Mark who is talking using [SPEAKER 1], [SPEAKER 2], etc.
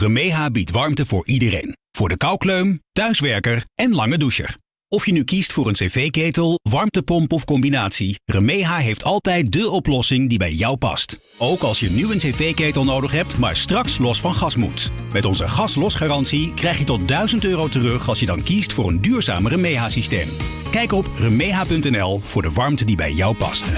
[SPEAKER 1] Remeha biedt warmte voor iedereen. Voor de koukleum, thuiswerker en lange doucher. Of je nu kiest voor een cv-ketel, warmtepomp of combinatie, Remeha heeft altijd de oplossing die bij jou past. Ook als je nu een cv-ketel nodig hebt, maar straks los van gas moet. Met onze gaslosgarantie krijg je tot 1000 euro terug als je dan kiest voor een duurzamer Remeha-systeem. Kijk op remeha.nl voor de warmte die bij jou past.